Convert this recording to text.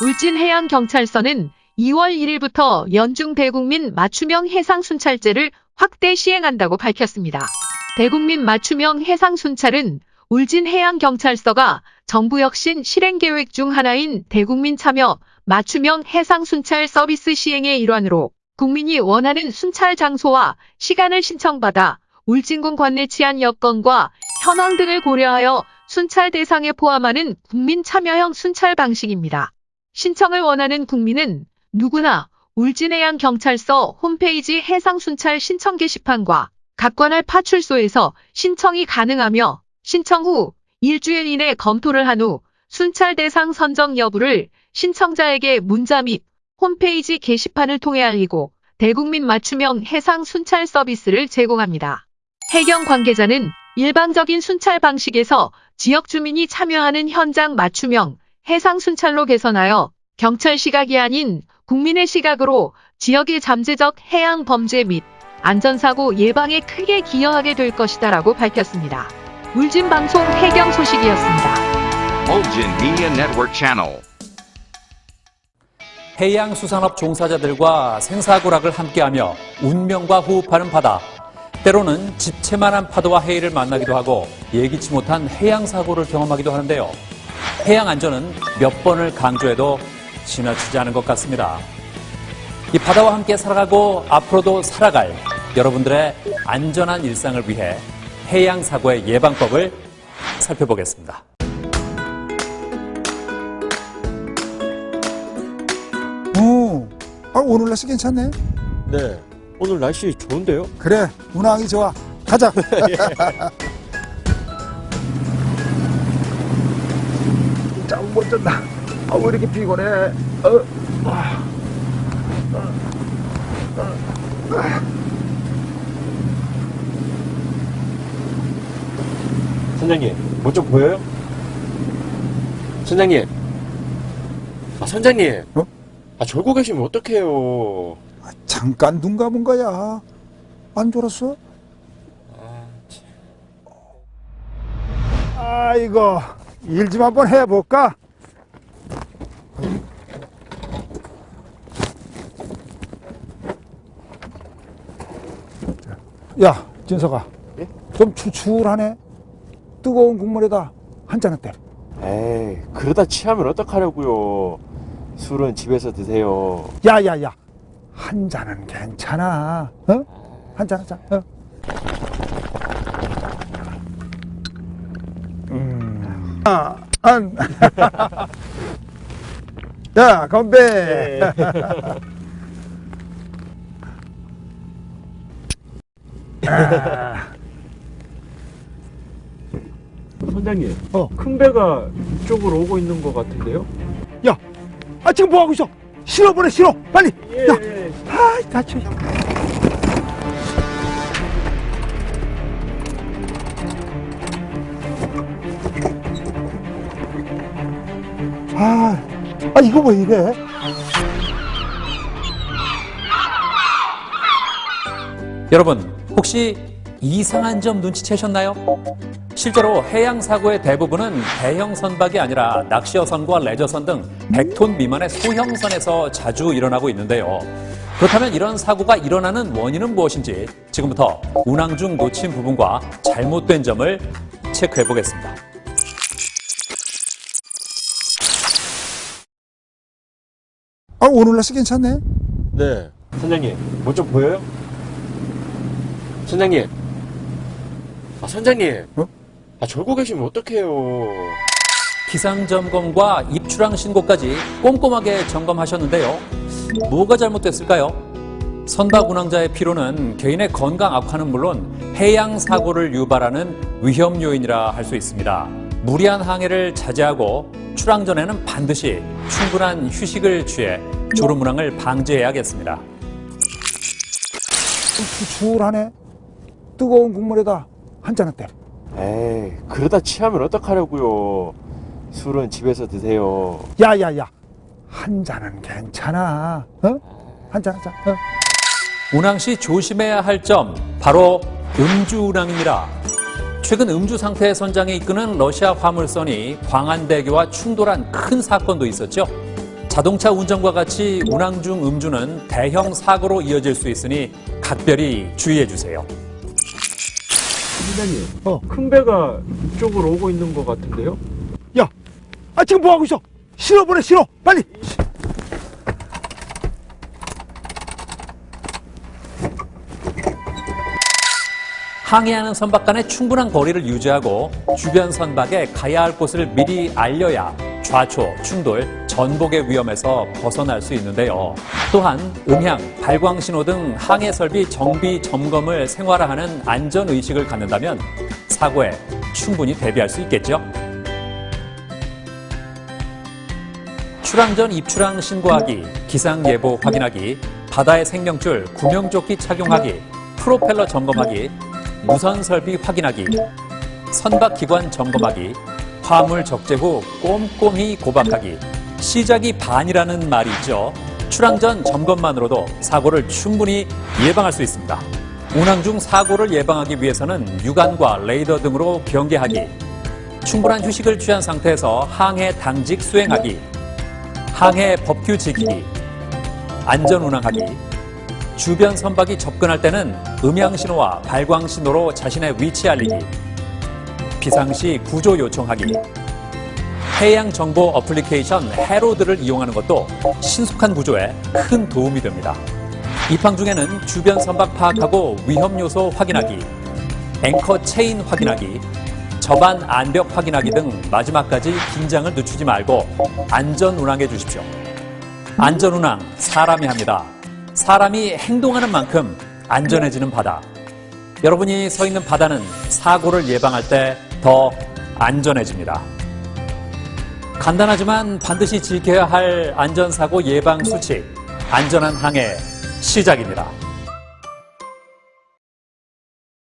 울진해양경찰서는 2월 1일부터 연중 대국민 맞춤형 해상순찰제를 확대 시행한다고 밝혔습니다. 대국민 맞춤형 해상순찰은 울진해양경찰서가 정부 혁신 실행계획 중 하나인 대국민 참여 맞춤형 해상순찰 서비스 시행의 일환으로 국민이 원하는 순찰 장소와 시간을 신청받아 울진군 관내 치안 여건과 현황 등을 고려하여 순찰 대상에 포함하는 국민 참여형 순찰 방식입니다. 신청을 원하는 국민은 누구나 울진해양경찰서 홈페이지 해상순찰 신청 게시판과 각 관할 파출소에서 신청이 가능하며 신청 후 일주일 이내 검토를 한 후 순찰 대상 선정 여부를 신청자에게 문자 및 홈페이지 게시판을 통해 알리고 대국민 맞춤형 해상 순찰 서비스를 제공합니다. 해경 관계자는 일반적인 순찰 방식에서 지역 주민이 참여하는 현장 맞춤형 해상 순찰로 개선하여 경찰 시각이 아닌 국민의 시각으로 지역의 잠재적 해양 범죄 및 안전사고 예방에 크게 기여하게 될 것이다 라고 밝혔습니다. 울진방송 해경 소식이었습니다. 해양수산업 종사자들과 생사고락을 함께하며 운명과 호흡하는 바다. 때로는 집채만한 파도와 해일을 만나기도 하고 예기치 못한 해양사고를 경험하기도 하는데요. 해양 안전은 몇 번을 강조해도 지나치지 않은 것 같습니다. 이 바다와 함께 살아가고 앞으로도 살아갈 여러분들의 안전한 일상을 위해 해양 사고의 예방법을 살펴보겠습니다. 오, 아, 오늘 날씨 괜찮네. 네. 오늘 날씨 좋은데요? 그래, 운항이 좋아. 가자. 잠 못 잔다. 아, 왜 이렇게 피곤해? 어, 아, 선장님, 뭐 좀 보여요? 선장님. 아, 선장님. 어? 아, 졸고 계시면 어떡해요. 아, 잠깐 눈 감은 거야. 안 졸았어? 아이고, 일 좀 한번 해볼까? 야, 진석아. 예? 좀 추출하네. 뜨거운 국물에다 한 잔을 때려. 에이, 그러다 취하면 어떡하려고요. 술은 집에서 드세요. 야, 야, 야. 한 잔은 괜찮아. 어? 한 잔, 한 잔. 어? 음. 아, 안. 자, 건배. 아, 선장님, 어. 큰 배가 이쪽으로 오고 있는 것 같은데요? 야, 아, 지금 뭐 하고 있어? 실어 보내, 실어. 빨리. 예. 야, 아, 다쳐. 아, 아, 이거 왜 이래? 여러분, 혹시 이상한 점 눈치채셨나요? 실제로 해양 사고의 대부분은 대형 선박이 아니라 낚시어선과 레저선 등 100톤 미만의 소형선에서 자주 일어나고 있는데요. 그렇다면 이런 사고가 일어나는 원인은 무엇인지 지금부터 운항 중 놓친 부분과 잘못된 점을 체크해 보겠습니다. 아, 오늘 날씨 괜찮네. 네. 선장님, 뭐 좀 보여요? 선장님. 아, 선장님. 어? 아, 졸고 계시면 어떡해요. 기상 점검과 입출항 신고까지 꼼꼼하게 점검하셨는데요. 뭐가 잘못됐을까요? 선박 운항자의 피로는 개인의 건강 악화는 물론 해양 사고를 유발하는 위험 요인이라 할 수 있습니다. 무리한 항해를 자제하고 출항 전에는 반드시 충분한 휴식을 취해 졸음 운항을 방지해야겠습니다. 좀 추출하네. 뜨거운 국물에다 한 잔을 때려. 에이, 그러다 취하면 어떡하려고요. 술은 집에서 드세요. 야, 야, 야. 한 잔은 괜찮아. 어? 한 잔, 한 잔. 어? 운항 시 조심해야 할 점 바로 음주 운항입니다. 최근 음주 상태의 선장에 이끄는 러시아 화물선이 광안대교와 충돌한 큰 사건도 있었죠. 자동차 운전과 같이 운항 중 음주는 대형 사고로 이어질 수 있으니 각별히 주의해 주세요. 선장님, 어. 큰 배가 이쪽으로 오고 있는 것 같은데요? 야, 아 지금 뭐 하고 있어? 실어 보내 실어 빨리. 항해하는 선박 간의 충분한 거리를 유지하고 주변 선박에 가야 할 곳을 미리 알려야 좌초, 충돌, 전복의 위험에서 벗어날 수 있는데요. 또한 음향, 발광 신호 등 항해 설비 정비 점검을 생활화하는 안전 의식을 갖는다면 사고에 충분히 대비할 수 있겠죠. 출항 전 입출항 신고하기, 기상 예보 확인하기, 바다의 생명줄 구명조끼 착용하기, 프로펠러 점검하기, 무선 설비 확인하기, 선박 기관 점검하기, 화물 적재 후 꼼꼼히 고박하기, 시작이 반이라는 말이 있죠. 출항 전 점검만으로도 사고를 충분히 예방할 수 있습니다. 운항 중 사고를 예방하기 위해서는 육안과 레이더 등으로 경계하기, 충분한 휴식을 취한 상태에서 항해 당직 수행하기, 항해 법규 지키기, 안전 운항하기, 주변 선박이 접근할 때는 음향 신호와 발광 신호로 자신의 위치 알리기, 비상시 구조 요청하기, 해양 정보 어플리케이션 해로드를 이용하는 것도 신속한 구조에 큰 도움이 됩니다. 입항 중에는 주변 선박 파악하고 위험 요소 확인하기, 앵커 체인 확인하기, 접안 안벽 확인하기 등 마지막까지 긴장을 늦추지 말고 안전 운항해 주십시오. 안전 운항 사람이 합니다. 사람이 행동하는 만큼 안전해지는 바다. 여러분이 서 있는 바다는 사고를 예방할 때 더 안전해집니다. 간단하지만 반드시 지켜야 할 안전사고 예방 수칙, 안전한 항해 시작입니다.